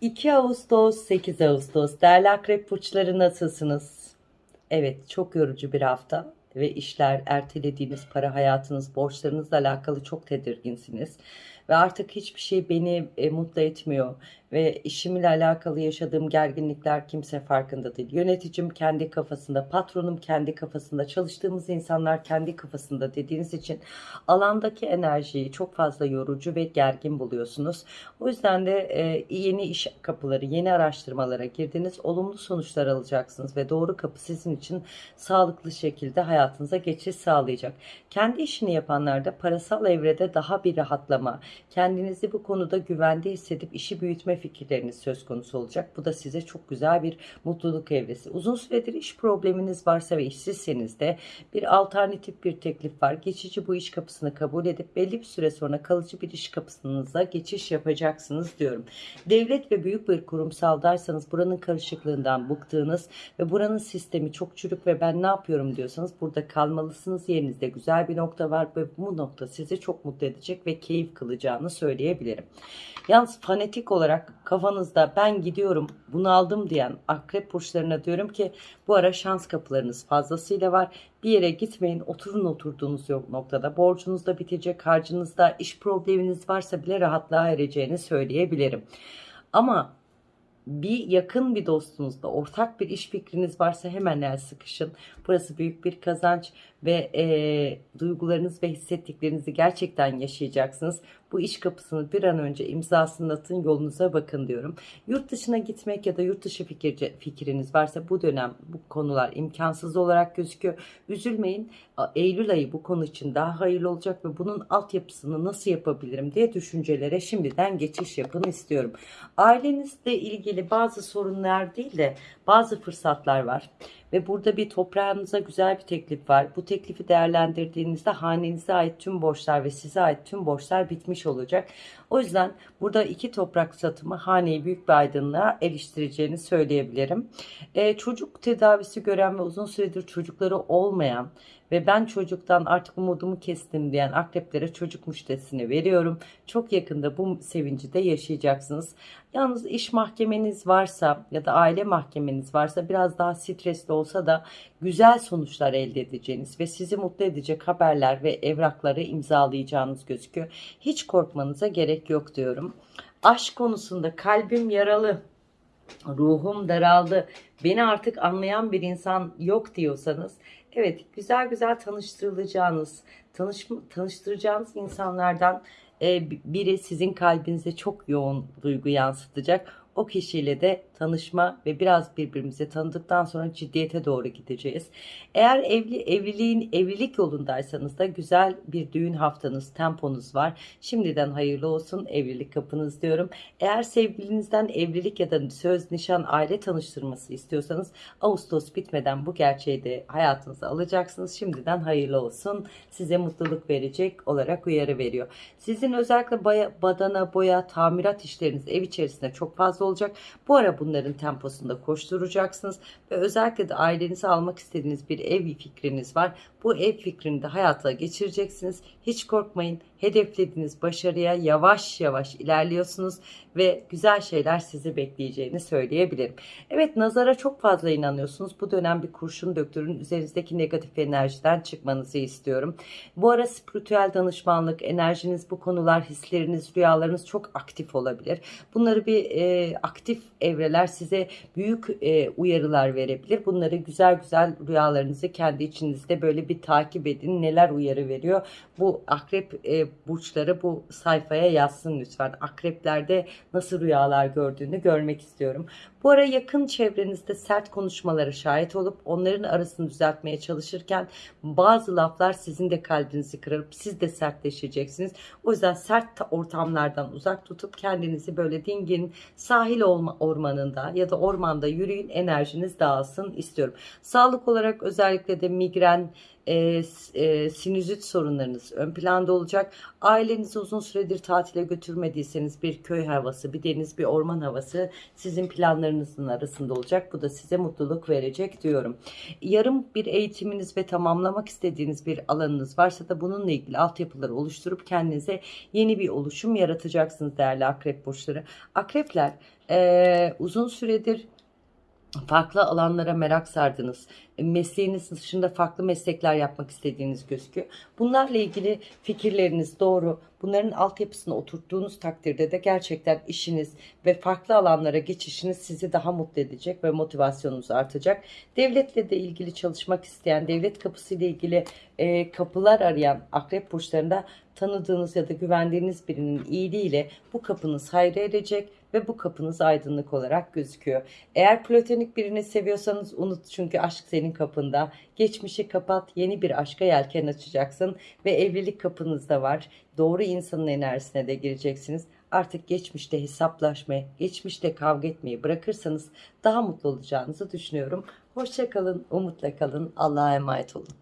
2 Ağustos 8 Ağustos değerli akrep burçları nasılsınız? Evet çok yorucu bir hafta ve işler ertelediğiniz para hayatınız borçlarınızla alakalı çok tedirginsiniz. Ve artık hiçbir şey beni e, mutlu etmiyor ve işimle alakalı yaşadığım gerginlikler kimse farkında değil. Yöneticim kendi kafasında, patronum kendi kafasında, çalıştığımız insanlar kendi kafasında dediğiniz için alandaki enerjiyi çok fazla yorucu ve gergin buluyorsunuz. O yüzden de e, yeni iş kapıları, yeni araştırmalara girdiniz, olumlu sonuçlar alacaksınız ve doğru kapı sizin için sağlıklı şekilde hayatınıza geçiş sağlayacak. Kendi işini yapanlar da parasal evrede daha bir rahatlama, kendinizi bu konuda güvende hissedip işi büyütme fikirleriniz söz konusu olacak. Bu da size çok güzel bir mutluluk evresi. Uzun süredir iş probleminiz varsa ve işsizseniz de bir alternatif bir teklif var. Geçici bu iş kapısını kabul edip belli bir süre sonra kalıcı bir iş kapısınıza geçiş yapacaksınız diyorum. Devlet ve büyük bir kurumsaldaysanız buranın karışıklığından bıktığınız ve buranın sistemi çok çürük ve ben ne yapıyorum diyorsanız burada kalmalısınız. Yerinizde güzel bir nokta var ve bu nokta sizi çok mutlu edecek ve keyif kılacağını söyleyebilirim. Yalnız fanatik olarak kafanızda ben gidiyorum bunu aldım diyen akrep burçlarına diyorum ki bu ara şans kapılarınız fazlasıyla var. Bir yere gitmeyin oturun oturduğunuz yok noktada. Borcunuz da bitecek harcınızda iş probleminiz varsa bile rahatlığa ereceğini söyleyebilirim. Ama bir yakın bir dostunuzla ortak bir iş fikriniz varsa hemen el sıkışın. Burası büyük bir kazanç ve e, duygularınız ve hissettiklerinizi gerçekten yaşayacaksınız. Bu iş kapısını bir an önce imzasını atın yolunuza bakın diyorum. Yurt dışına gitmek ya da yurt dışı fikir, fikriniz varsa bu dönem bu konular imkansız olarak gözüküyor. Üzülmeyin. Eylül ayı bu konu için daha hayırlı olacak ve bunun altyapısını nasıl yapabilirim diye düşüncelere şimdiden geçiş yapın istiyorum. Ailenizle ilgili bazı sorunlar değil de bazı fırsatlar var. Ve burada bir toprağınıza güzel bir teklif var. Bu teklifi değerlendirdiğinizde hanenize ait tüm borçlar ve size ait tüm borçlar bitmiş olacak. O yüzden burada iki toprak satımı haneyi büyük bir aydınlığa eriştireceğini söyleyebilirim. Ee, çocuk tedavisi gören ve uzun süredir çocukları olmayan ve ben çocuktan artık umudumu kestim diyen akreplere çocuk müşterisini veriyorum. Çok yakında bu sevinci de yaşayacaksınız. Yalnız iş mahkemeniz varsa ya da aile mahkemeniz varsa biraz daha stresli olsa da güzel sonuçlar elde edeceğiniz ve sizi mutlu edecek haberler ve evrakları imzalayacağınız gözüküyor. Hiç korkmanıza gerek yok diyorum. Aşk konusunda kalbim yaralı, ruhum daraldı, beni artık anlayan bir insan yok diyorsanız evet güzel güzel tanıştırılacağınız, tanış, tanıştıracağınız insanlardan e, biri sizin kalbinize çok yoğun duygu yansıtacak. O kişiyle de tanışma ve biraz birbirimizi tanıdıktan sonra ciddiyete doğru gideceğiz. Eğer evli evliliğin evlilik yolundaysanız da güzel bir düğün haftanız, temponuz var. Şimdiden hayırlı olsun evlilik kapınız diyorum. Eğer sevgilinizden evlilik ya da söz, nişan, aile tanıştırması istiyorsanız Ağustos bitmeden bu gerçeği de hayatınıza alacaksınız. Şimdiden hayırlı olsun. Size mutluluk verecek olarak uyarı veriyor. Sizin özellikle badana, boya, tamirat işleriniz ev içerisinde çok fazla olacak. Bu ara bunların temposunda koşturacaksınız ve özellikle de ailenizi almak istediğiniz bir ev fikriniz var. Bu ev fikrini de hayata geçireceksiniz. Hiç korkmayın. Hedeflediğiniz başarıya yavaş yavaş ilerliyorsunuz ve güzel şeyler sizi bekleyeceğini söyleyebilirim. Evet nazara çok fazla inanıyorsunuz. Bu dönem bir kurşun döktürün üzerinizdeki negatif enerjiden çıkmanızı istiyorum. Bu ara spiritüel danışmanlık, enerjiniz, bu konular, hisleriniz, rüyalarınız çok aktif olabilir. Bunları bir e, aktif evreler size büyük e, uyarılar verebilir. Bunları güzel güzel rüyalarınızı kendi içinizde böyle bir takip edin. Neler uyarı veriyor? Bu akrep e, burçları bu sayfaya yazsın lütfen. Akreplerde nasıl rüyalar gördüğünü görmek istiyorum. Bu ara yakın çevrenizde sert konuşmalara şahit olup onların arasını düzeltmeye çalışırken bazı laflar sizin de kalbinizi kırıp siz de sertleşeceksiniz. O yüzden sert ortamlardan uzak tutup kendinizi böyle dingin sahil ormanında ya da ormanda yürüyün enerjiniz dağılsın istiyorum. Sağlık olarak özellikle de migren, e, e, sinüzit sorunlarınız ön planda olacak. Ailenizi uzun süredir tatile götürmediyseniz bir köy havası, bir deniz, bir orman havası sizin planlarınızın arasında olacak. Bu da size mutluluk verecek diyorum. Yarım bir eğitiminiz ve tamamlamak istediğiniz bir alanınız varsa da bununla ilgili altyapıları oluşturup kendinize yeni bir oluşum yaratacaksınız değerli akrep burçları. Akrepler eee, uzun süredir farklı alanlara merak sardınız. Mesleğiniz dışında farklı meslekler yapmak istediğiniz gözüküyor. Bunlarla ilgili fikirleriniz doğru. Bunların altyapısını oturttuğunuz takdirde de gerçekten işiniz ve farklı alanlara geçişiniz sizi daha mutlu edecek ve motivasyonunuz artacak. Devletle de ilgili çalışmak isteyen, devlet kapısıyla ilgili e, kapılar arayan akrep burçlarında tanıdığınız ya da güvendiğiniz birinin iyiliğiyle bu kapınız hayra erecek ve bu kapınız aydınlık olarak gözüküyor. Eğer platonik birini seviyorsanız unut çünkü aşk senin kapında. Geçmişi kapat, yeni bir aşka yelken açacaksın ve evlilik kapınızda var. Doğru insanın enerjisine de gireceksiniz. Artık geçmişte hesaplaşmayı, geçmişte kavga etmeyi bırakırsanız daha mutlu olacağınızı düşünüyorum. Hoşça kalın, umutla kalın. Allah'a emanet olun.